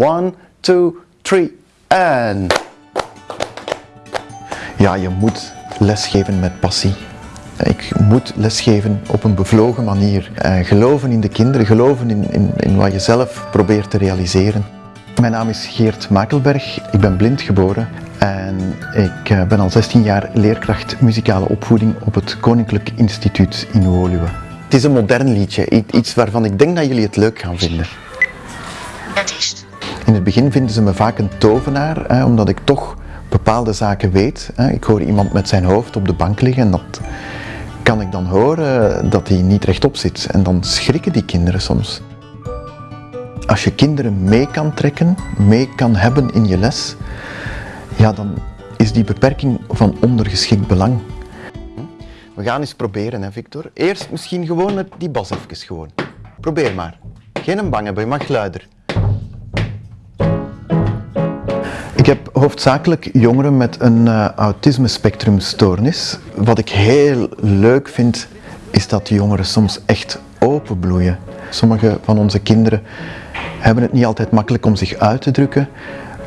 One, two, three, en... Ja, je moet lesgeven met passie. Ik moet lesgeven op een bevlogen manier. Eh, geloven in de kinderen, geloven in, in, in wat je zelf probeert te realiseren. Mijn naam is Geert Makelberg, ik ben blind geboren en ik eh, ben al 16 jaar leerkracht muzikale opvoeding op het Koninklijk Instituut in Woluwe. Het is een modern liedje, iets waarvan ik denk dat jullie het leuk gaan vinden. Artiest. In het begin vinden ze me vaak een tovenaar, hè, omdat ik toch bepaalde zaken weet. Hè. Ik hoor iemand met zijn hoofd op de bank liggen en dat kan ik dan horen dat hij niet rechtop zit. En dan schrikken die kinderen soms. Als je kinderen mee kan trekken, mee kan hebben in je les, ja, dan is die beperking van ondergeschikt belang. We gaan eens proberen, hè, Victor. Eerst misschien gewoon die bas even gewoon. Probeer maar. Geen bang hebben, je mag luider. Ik heb hoofdzakelijk jongeren met een uh, autisme-spectrumstoornis. Wat ik heel leuk vind, is dat die jongeren soms echt openbloeien. Sommige van onze kinderen hebben het niet altijd makkelijk om zich uit te drukken,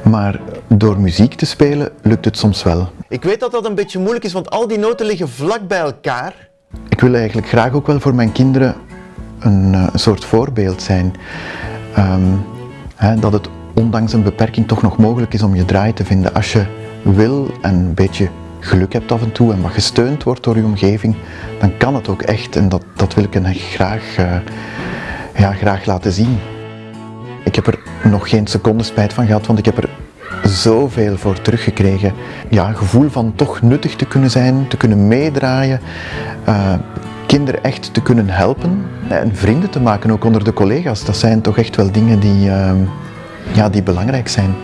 maar door muziek te spelen lukt het soms wel. Ik weet dat dat een beetje moeilijk is, want al die noten liggen vlak bij elkaar. Ik wil eigenlijk graag ook wel voor mijn kinderen een, een soort voorbeeld zijn. Um, hè, dat het ondanks een beperking toch nog mogelijk is om je draai te vinden. Als je wil en een beetje geluk hebt af en toe en wat gesteund wordt door je omgeving, dan kan het ook echt en dat, dat wil ik hen graag, uh, ja, graag laten zien. Ik heb er nog geen seconde spijt van gehad, want ik heb er zoveel voor teruggekregen. Ja, gevoel van toch nuttig te kunnen zijn, te kunnen meedraaien, uh, kinderen echt te kunnen helpen en vrienden te maken ook onder de collega's. Dat zijn toch echt wel dingen die, uh, ja, die belangrijk zijn.